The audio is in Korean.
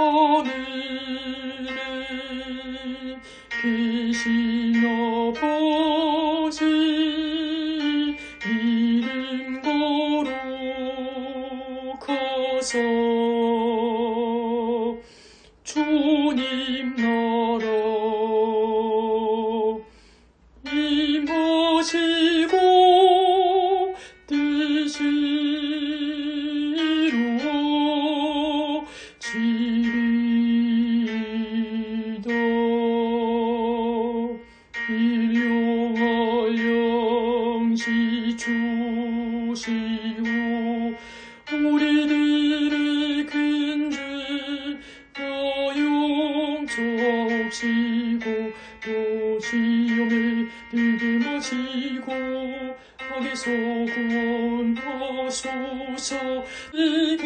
하늘에 계신 아버지 이름 거룩하사 주님 나라 임하시 일용할 양식 주시오 우리들의 큰죄 나용서옵시고 또 시험에 들게 마시고 악에서 구원하소서 저의